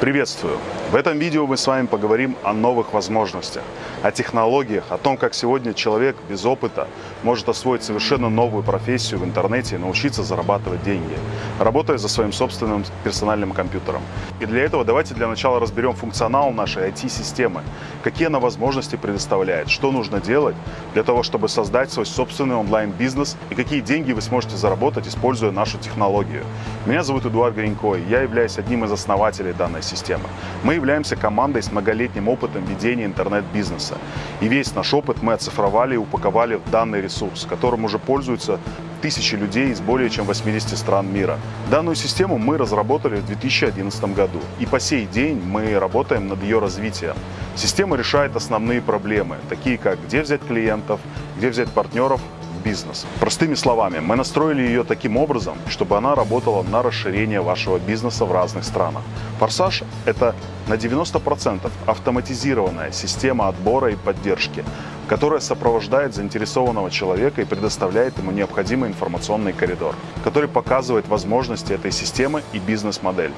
Приветствую! В этом видео мы с вами поговорим о новых возможностях, о технологиях, о том, как сегодня человек без опыта может освоить совершенно новую профессию в интернете и научиться зарабатывать деньги, работая за своим собственным персональным компьютером. И для этого давайте для начала разберем функционал нашей IT-системы, какие она возможности предоставляет, что нужно делать для того, чтобы создать свой собственный онлайн-бизнес и какие деньги вы сможете заработать, используя нашу технологию. Меня зовут Эдуард Гринько, я являюсь одним из основателей данной системы. Мы являемся командой с многолетним опытом ведения интернет-бизнеса. И весь наш опыт мы оцифровали и упаковали в данный ресурс, которым уже пользуются тысячи людей из более чем 80 стран мира. Данную систему мы разработали в 2011 году, и по сей день мы работаем над ее развитием. Система решает основные проблемы, такие как где взять клиентов, где взять партнеров, бизнес. Простыми словами, мы настроили ее таким образом, чтобы она работала на расширение вашего бизнеса в разных странах. Форсаж – это на 90% автоматизированная система отбора и поддержки, которая сопровождает заинтересованного человека и предоставляет ему необходимый информационный коридор, который показывает возможности этой системы и бизнес-модель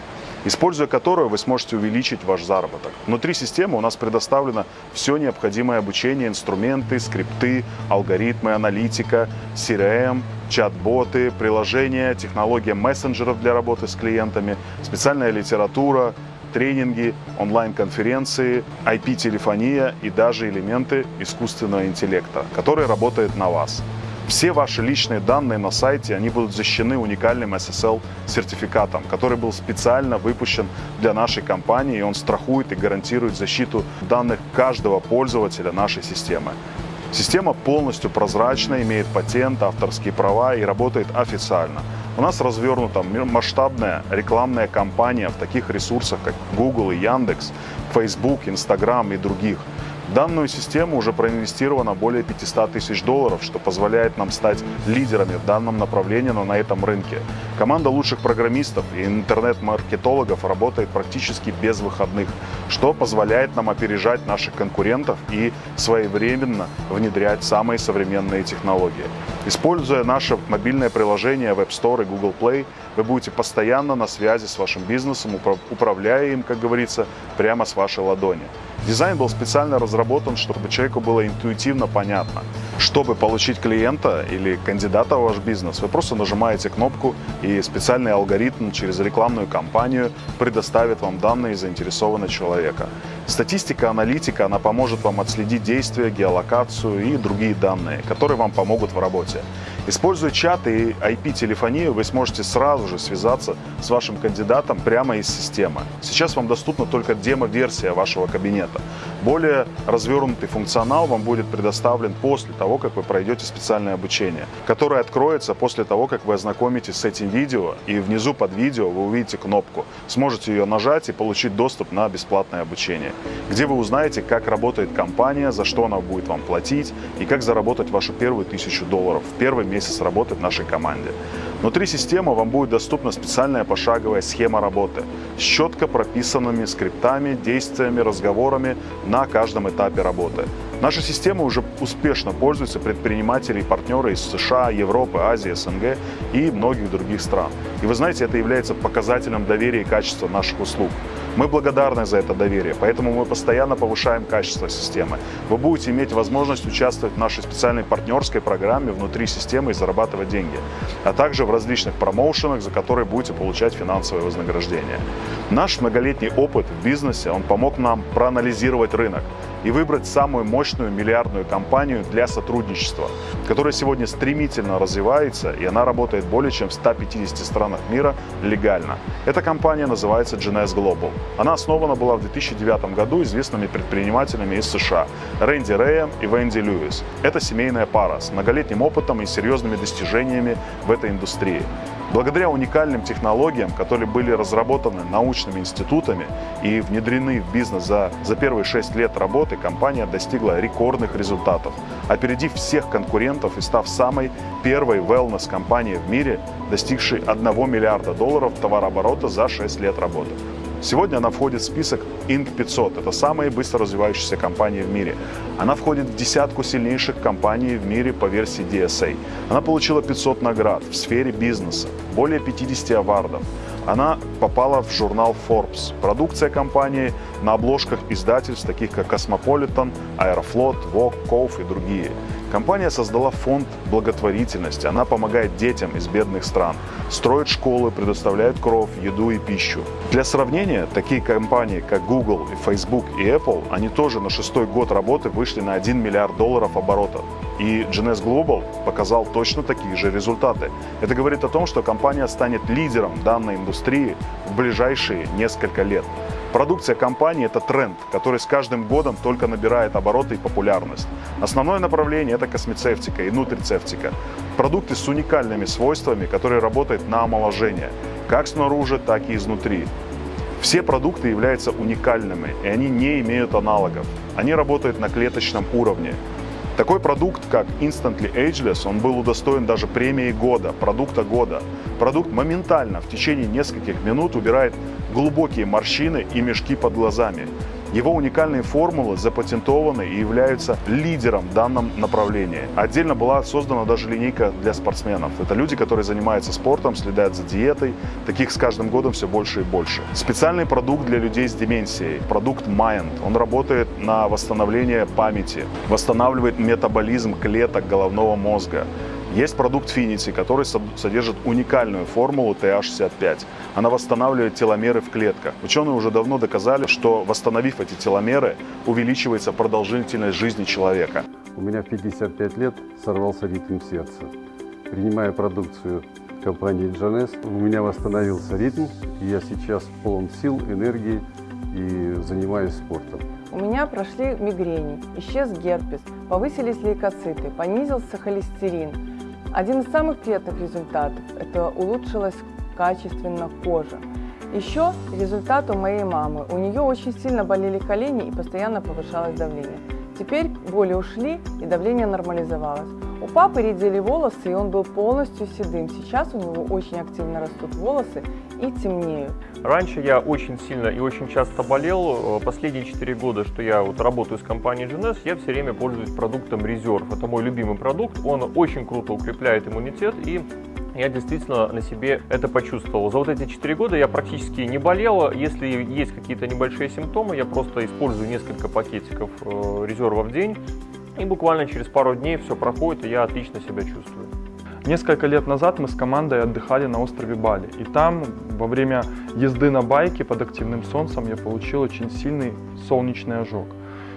используя которую вы сможете увеличить ваш заработок. Внутри системы у нас предоставлено все необходимое обучение, инструменты, скрипты, алгоритмы, аналитика, CRM, чат-боты, приложения, технология мессенджеров для работы с клиентами, специальная литература, тренинги, онлайн-конференции, IP-телефония и даже элементы искусственного интеллекта, который работает на вас. Все ваши личные данные на сайте, они будут защищены уникальным SSL-сертификатом, который был специально выпущен для нашей компании, и он страхует и гарантирует защиту данных каждого пользователя нашей системы. Система полностью прозрачна, имеет патент, авторские права и работает официально. У нас развернута масштабная рекламная кампания в таких ресурсах, как Google и Яндекс, Facebook, Instagram и других – данную систему уже проинвестировано более 500 тысяч долларов, что позволяет нам стать лидерами в данном направлении, но на этом рынке. Команда лучших программистов и интернет-маркетологов работает практически без выходных, что позволяет нам опережать наших конкурентов и своевременно внедрять самые современные технологии. Используя наше мобильное приложение в App Store и Google Play, вы будете постоянно на связи с вашим бизнесом, управляя им, как говорится, прямо с вашей ладони. Дизайн был специально разработан, чтобы человеку было интуитивно понятно. Чтобы получить клиента или кандидата в ваш бизнес, вы просто нажимаете кнопку, и специальный алгоритм через рекламную кампанию предоставит вам данные заинтересованного человека. Статистика, аналитика, она поможет вам отследить действия, геолокацию и другие данные, которые вам помогут в работе. Используя чат и IP-телефонию, вы сможете сразу же связаться с вашим кандидатом прямо из системы. Сейчас вам доступна только демо-версия вашего кабинета. Более развернутый функционал вам будет предоставлен после того, как вы пройдете специальное обучение, которое откроется после того, как вы ознакомитесь с этим видео, и внизу под видео вы увидите кнопку. Сможете ее нажать и получить доступ на бесплатное обучение, где вы узнаете, как работает компания, за что она будет вам платить и как заработать вашу первую тысячу долларов в первый месяц работы в нашей команде. Внутри системы вам будет доступна специальная пошаговая схема работы с четко прописанными скриптами, действиями, разговорами на каждом этапе работы. Наша система уже успешно пользуется предприниматели и партнеры из США, Европы, Азии, СНГ и многих других стран. И вы знаете, это является показателем доверия и качества наших услуг. Мы благодарны за это доверие, поэтому мы постоянно повышаем качество системы. Вы будете иметь возможность участвовать в нашей специальной партнерской программе внутри системы и зарабатывать деньги, а также в различных промоушенах, за которые будете получать финансовое вознаграждение. Наш многолетний опыт в бизнесе, он помог нам проанализировать рынок, и выбрать самую мощную миллиардную компанию для сотрудничества, которая сегодня стремительно развивается, и она работает более чем в 150 странах мира легально. Эта компания называется GNS Global. Она основана была в 2009 году известными предпринимателями из США Рэнди Рэем и Венди Льюис. Это семейная пара с многолетним опытом и серьезными достижениями в этой индустрии. Благодаря уникальным технологиям, которые были разработаны научными институтами и внедрены в бизнес за, за первые 6 лет работы, компания достигла рекордных результатов, опередив всех конкурентов и став самой первой wellness-компанией в мире, достигшей 1 миллиарда долларов товарооборота за 6 лет работы. Сегодня она входит в список Inc. 500. Это самые быстро развивающиеся компании в мире. Она входит в десятку сильнейших компаний в мире по версии DSA. Она получила 500 наград в сфере бизнеса, более 50 авардов. Она попала в журнал Forbes. Продукция компании на обложках издательств, таких как Cosmopolitan, Aeroflot, Vogue, Ков и другие. Компания создала фонд благотворительности. Она помогает детям из бедных стран, строит школы, предоставляет кров, еду и пищу. Для сравнения, такие компании, как Google, Facebook и Apple, они тоже на шестой год работы вышли на 1 миллиард долларов оборота. И GNS Global показал точно такие же результаты. Это говорит о том, что компания станет лидером данной индустрии в ближайшие несколько лет. Продукция компании – это тренд, который с каждым годом только набирает обороты и популярность. Основное направление – это космецевтика и нутрицевтика. Продукты с уникальными свойствами, которые работают на омоложение, как снаружи, так и изнутри. Все продукты являются уникальными, и они не имеют аналогов. Они работают на клеточном уровне. Такой продукт, как Instantly Ageless, он был удостоен даже премии года, продукта года. Продукт моментально, в течение нескольких минут убирает глубокие морщины и мешки под глазами. Его уникальные формулы запатентованы и являются лидером в данном направлении. Отдельно была создана даже линейка для спортсменов. Это люди, которые занимаются спортом, следят за диетой. Таких с каждым годом все больше и больше. Специальный продукт для людей с деменцией. Продукт Mind. Он работает на восстановление памяти, восстанавливает метаболизм клеток головного мозга. Есть продукт Finity, который содержит уникальную формулу TH65. Она восстанавливает теломеры в клетках. Ученые уже давно доказали, что восстановив эти теломеры, увеличивается продолжительность жизни человека. У меня в 55 лет сорвался ритм сердца. Принимая продукцию компании Джанес, у меня восстановился ритм, и я сейчас полон сил, энергии и занимаюсь спортом. У меня прошли мигрени, исчез герпес, повысились лейкоциты, понизился холестерин, один из самых приятных результатов – это улучшилась качественно кожа. Еще результат у моей мамы. У нее очень сильно болели колени и постоянно повышалось давление. Теперь боли ушли и давление нормализовалось. У папы редели волосы, и он был полностью седым. Сейчас у него очень активно растут волосы и темнеют. Раньше я очень сильно и очень часто болел. Последние 4 года, что я вот работаю с компанией GNS, я все время пользуюсь продуктом Reserve. Это мой любимый продукт. Он очень круто укрепляет иммунитет и я действительно на себе это почувствовал. За вот эти 4 года я практически не болел. Если есть какие-то небольшие симптомы, я просто использую несколько пакетиков э, резерва в день. И буквально через пару дней все проходит, и я отлично себя чувствую. Несколько лет назад мы с командой отдыхали на острове Бали. И там во время езды на байке под активным солнцем я получил очень сильный солнечный ожог.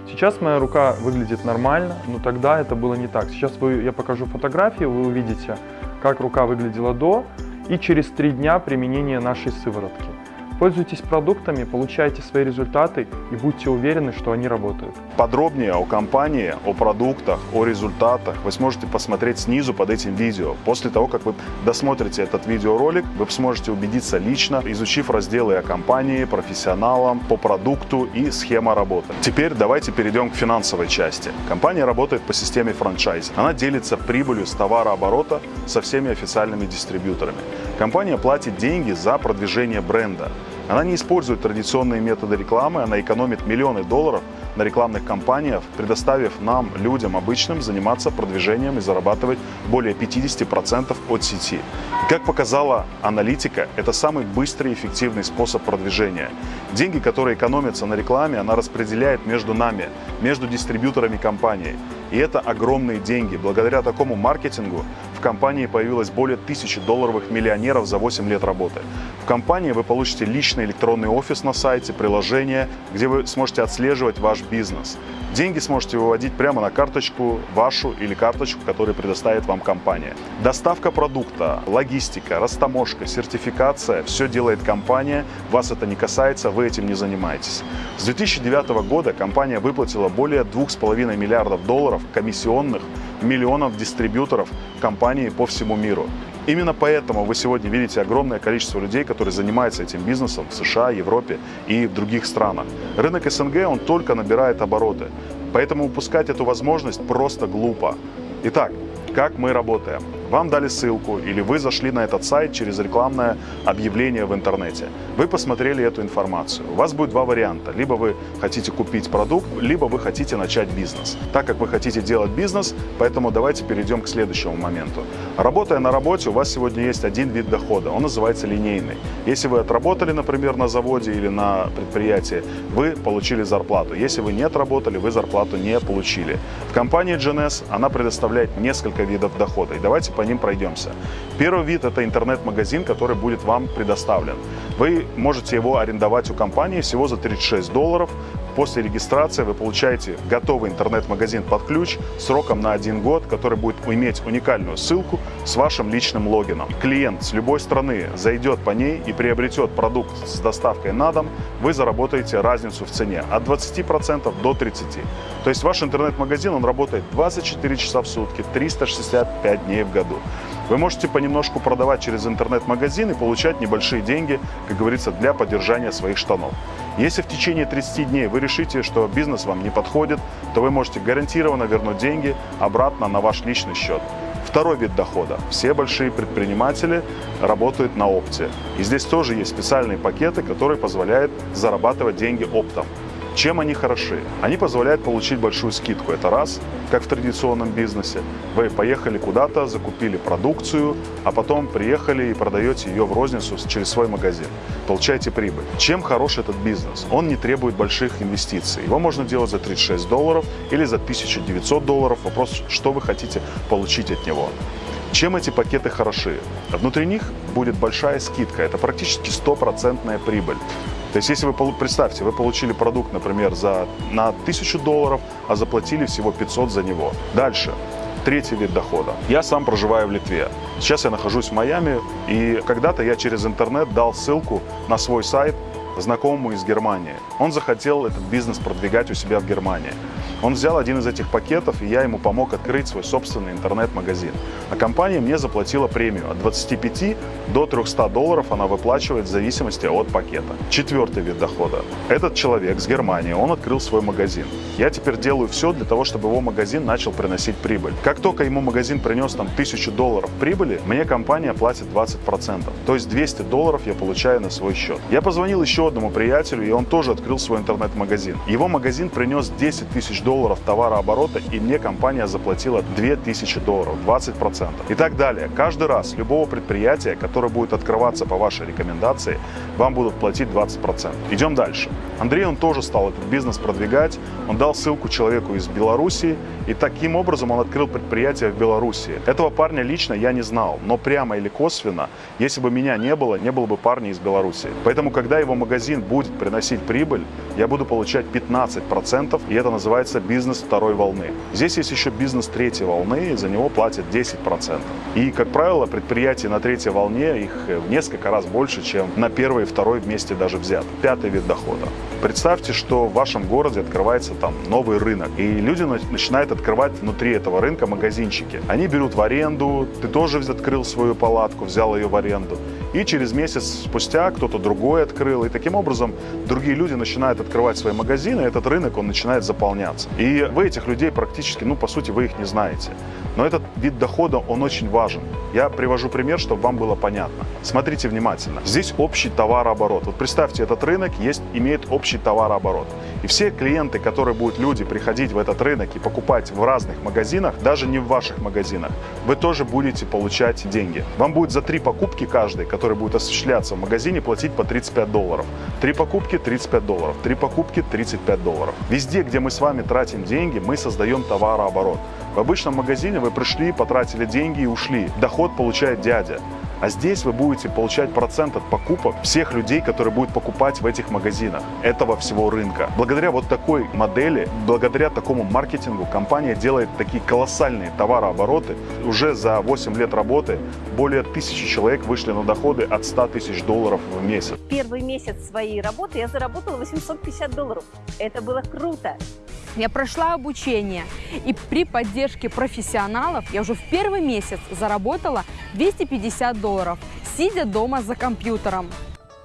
Сейчас моя рука выглядит нормально, но тогда это было не так. Сейчас вы, я покажу фотографию, вы увидите, как рука выглядела до и через три дня применения нашей сыворотки. Пользуйтесь продуктами, получайте свои результаты и будьте уверены, что они работают. Подробнее о компании, о продуктах, о результатах вы сможете посмотреть снизу под этим видео. После того, как вы досмотрите этот видеоролик, вы сможете убедиться лично, изучив разделы о компании, профессионалам, по продукту и схема работы. Теперь давайте перейдем к финансовой части. Компания работает по системе франчайзи. Она делится прибылью с товарооборота со всеми официальными дистрибьюторами. Компания платит деньги за продвижение бренда. Она не использует традиционные методы рекламы, она экономит миллионы долларов на рекламных кампаниях, предоставив нам, людям обычным, заниматься продвижением и зарабатывать более 50% от сети. Как показала аналитика, это самый быстрый и эффективный способ продвижения. Деньги, которые экономятся на рекламе, она распределяет между нами, между дистрибьюторами компании. И это огромные деньги. Благодаря такому маркетингу в компании появилось более тысячи долларовых миллионеров за 8 лет работы. Компании вы получите личный электронный офис на сайте, приложение, где вы сможете отслеживать ваш бизнес. Деньги сможете выводить прямо на карточку вашу или карточку, которую предоставит вам компания. Доставка продукта, логистика, растаможка, сертификация – все делает компания. Вас это не касается, вы этим не занимаетесь. С 2009 года компания выплатила более 2,5 миллиардов долларов комиссионных миллионов дистрибьюторов компании по всему миру. Именно поэтому вы сегодня видите огромное количество людей, которые занимаются этим бизнесом в США, Европе и в других странах. Рынок СНГ, он только набирает обороты. Поэтому упускать эту возможность просто глупо. Итак, как мы работаем? Вам дали ссылку или вы зашли на этот сайт через рекламное объявление в интернете. Вы посмотрели эту информацию. У вас будет два варианта. Либо вы хотите купить продукт, либо вы хотите начать бизнес. Так как вы хотите делать бизнес, поэтому давайте перейдем к следующему моменту. Работая на работе, у вас сегодня есть один вид дохода. Он называется линейный. Если вы отработали, например, на заводе или на предприятии, вы получили зарплату. Если вы не отработали, вы зарплату не получили. В компании GNS она предоставляет несколько видов дохода. И давайте по ним пройдемся. Первый вид – это интернет-магазин, который будет вам предоставлен. Вы можете его арендовать у компании всего за 36 долларов. После регистрации вы получаете готовый интернет-магазин под ключ сроком на один год, который будет иметь уникальную ссылку с вашим личным логином. Клиент с любой страны зайдет по ней и приобретет продукт с доставкой на дом, вы заработаете разницу в цене от 20% до 30%. То есть ваш интернет-магазин, он работает 24 часа в сутки, 365 дней в году. Вы можете понемножку продавать через интернет-магазин и получать небольшие деньги, как говорится, для поддержания своих штанов. Если в течение 30 дней вы решите, что бизнес вам не подходит, то вы можете гарантированно вернуть деньги обратно на ваш личный счет. Второй вид дохода. Все большие предприниматели работают на опте. И здесь тоже есть специальные пакеты, которые позволяют зарабатывать деньги оптом. Чем они хороши? Они позволяют получить большую скидку. Это раз, как в традиционном бизнесе. Вы поехали куда-то, закупили продукцию, а потом приехали и продаете ее в розницу через свой магазин. Получаете прибыль. Чем хорош этот бизнес? Он не требует больших инвестиций. Его можно делать за 36 долларов или за 1900 долларов. Вопрос, что вы хотите получить от него. Чем эти пакеты хороши? Внутри них будет большая скидка. Это практически стопроцентная прибыль. То есть, если вы, представьте, вы получили продукт, например, за, на 1000 долларов, а заплатили всего 500 за него. Дальше. Третий вид дохода. Я сам проживаю в Литве. Сейчас я нахожусь в Майами, и когда-то я через интернет дал ссылку на свой сайт знакомому из Германии. Он захотел этот бизнес продвигать у себя в Германии. Он взял один из этих пакетов, и я ему помог открыть свой собственный интернет-магазин. А компания мне заплатила премию от 25 до 300 долларов она выплачивает в зависимости от пакета. Четвертый вид дохода. Этот человек с Германии, он открыл свой магазин. Я теперь делаю все для того, чтобы его магазин начал приносить прибыль. Как только ему магазин принес там 1000 долларов прибыли, мне компания платит 20%. То есть 200 долларов я получаю на свой счет. Я позвонил еще одному приятелю, и он тоже открыл свой интернет-магазин. Его магазин принес 10 тысяч долларов товарооборота, и мне компания заплатила 2000 долларов, 20%. И так далее. Каждый раз любого предприятия, которое будет открываться по вашей рекомендации, вам будут платить 20%. Идем дальше. Андрей, он тоже стал этот бизнес продвигать. Он дал ссылку человеку из Беларуси, и таким образом он открыл предприятие в Беларуси. Этого парня лично я не знал, но прямо или косвенно, если бы меня не было, не было бы парня из Беларуси. Поэтому, когда его магазин будет приносить прибыль, я буду получать 15%, и это называется бизнес второй волны. Здесь есть еще бизнес третьей волны, и за него платят 10%. И, как правило, предприятия на третьей волне, их в несколько раз больше, чем на первой и второй вместе даже взят. Пятый вид дохода. Представьте, что в вашем городе открывается там новый рынок, и люди начинают открывать внутри этого рынка магазинчики. Они берут в аренду, ты тоже открыл свою палатку, взял ее в аренду. И через месяц спустя кто-то другой открыл. И таким образом другие люди начинают открывать свои магазины, и этот рынок, он начинает заполняться. И вы этих людей практически, ну, по сути, вы их не знаете. Но этот вид дохода, он очень важен. Я привожу пример, чтобы вам было понятно. Смотрите внимательно. Здесь общий товарооборот. Вот представьте, этот рынок есть, имеет общий товарооборот. И все клиенты, которые будут люди приходить в этот рынок и покупать в разных магазинах, даже не в ваших магазинах, вы тоже будете получать деньги. Вам будет за три покупки каждый, который будет осуществляться в магазине, платить по 35 долларов. Три покупки 35 долларов, три покупки 35 долларов. Везде, где мы с вами тратим деньги, мы создаем товарооборот. В обычном магазине вы пришли, потратили деньги и ушли. Доход получает дядя. А здесь вы будете получать процент от покупок всех людей, которые будут покупать в этих магазинах этого всего рынка. Благодаря вот такой модели, благодаря такому маркетингу компания делает такие колоссальные товарообороты. Уже за 8 лет работы более тысячи человек вышли на доходы от 100 тысяч долларов в месяц. Первый месяц своей работы я заработала 850 долларов. Это было круто. Я прошла обучение, и при поддержке профессионалов я уже в первый месяц заработала 250 долларов, сидя дома за компьютером.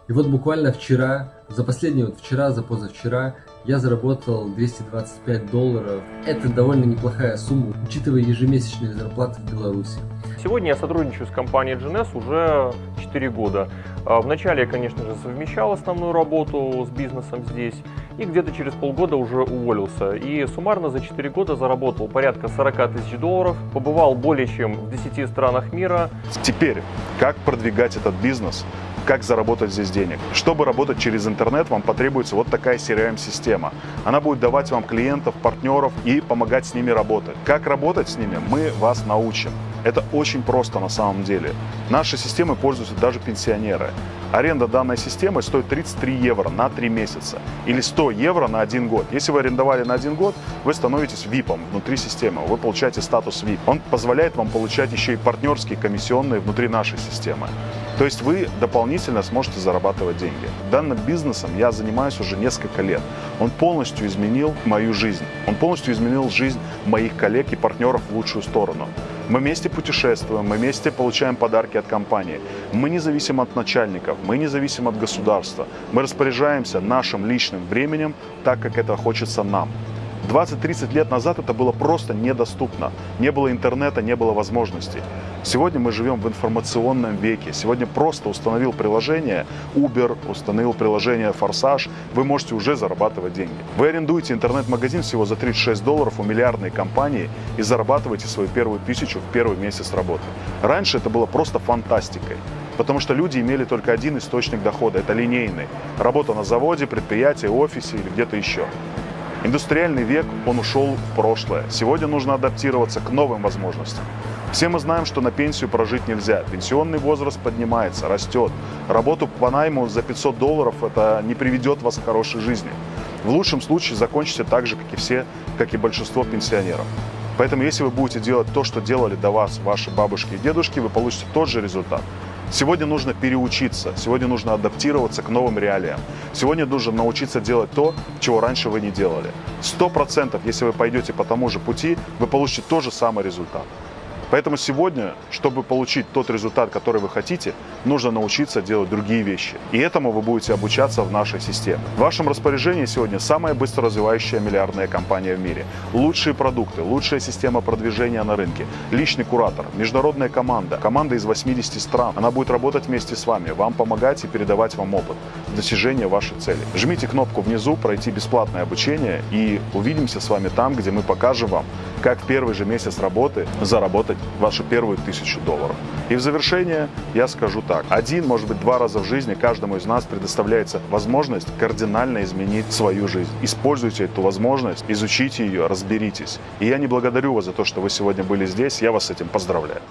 И вот буквально вчера, за последние вот вчера, за позавчера, я заработал 225 долларов. Это довольно неплохая сумма, учитывая ежемесячные зарплаты в Беларуси. Сегодня я сотрудничаю с компанией GNS уже 4 года. А, Вначале я, конечно же, совмещал основную работу с бизнесом здесь и где-то через полгода уже уволился. И суммарно за 4 года заработал порядка 40 тысяч долларов, побывал более чем в 10 странах мира, Теперь, как продвигать этот бизнес, как заработать здесь денег. Чтобы работать через интернет, вам потребуется вот такая CRM-система. Она будет давать вам клиентов, партнеров и помогать с ними работать. Как работать с ними, мы вас научим. Это очень просто на самом деле. Нашей системой пользуются даже пенсионеры. Аренда данной системы стоит 33 евро на 3 месяца или 100 евро на 1 год. Если вы арендовали на 1 год, вы становитесь VIP внутри системы, вы получаете статус VIP. Он позволяет вам получать еще и партнерские комиссионные внутри нашей системы. То есть вы дополнительно сможете зарабатывать деньги. Данным бизнесом я занимаюсь уже несколько лет. Он полностью изменил мою жизнь. Он полностью изменил жизнь моих коллег и партнеров в лучшую сторону. Мы вместе путешествуем, мы вместе получаем подарки от компании. Мы не зависим от начальников, мы не зависим от государства. Мы распоряжаемся нашим личным временем так, как это хочется нам. 20-30 лет назад это было просто недоступно. Не было интернета, не было возможностей. Сегодня мы живем в информационном веке. Сегодня просто установил приложение Uber, установил приложение Форсаж, вы можете уже зарабатывать деньги. Вы арендуете интернет-магазин всего за 36 долларов у миллиардной компании и зарабатываете свою первую тысячу в первый месяц работы. Раньше это было просто фантастикой. Потому что люди имели только один источник дохода, это линейный. Работа на заводе, предприятии, офисе или где-то еще. Индустриальный век, он ушел в прошлое. Сегодня нужно адаптироваться к новым возможностям. Все мы знаем, что на пенсию прожить нельзя. Пенсионный возраст поднимается, растет. Работу по найму за 500 долларов это не приведет вас к хорошей жизни. В лучшем случае закончите так же, как и все, как и большинство пенсионеров. Поэтому если вы будете делать то, что делали до вас ваши бабушки и дедушки, вы получите тот же результат. Сегодня нужно переучиться, сегодня нужно адаптироваться к новым реалиям. Сегодня нужно научиться делать то, чего раньше вы не делали. Сто процентов, если вы пойдете по тому же пути, вы получите тот же самый результат. Поэтому сегодня, чтобы получить тот результат, который вы хотите, нужно научиться делать другие вещи. И этому вы будете обучаться в нашей системе. В вашем распоряжении сегодня самая быстро развивающая миллиардная компания в мире. Лучшие продукты, лучшая система продвижения на рынке, личный куратор, международная команда, команда из 80 стран. Она будет работать вместе с вами, вам помогать и передавать вам опыт достижения вашей цели. Жмите кнопку внизу «Пройти бесплатное обучение» и увидимся с вами там, где мы покажем вам, как в первый же месяц работы заработать вашу первую тысячу долларов. И в завершение я скажу так. Один, может быть, два раза в жизни каждому из нас предоставляется возможность кардинально изменить свою жизнь. Используйте эту возможность, изучите ее, разберитесь. И я не благодарю вас за то, что вы сегодня были здесь. Я вас с этим поздравляю.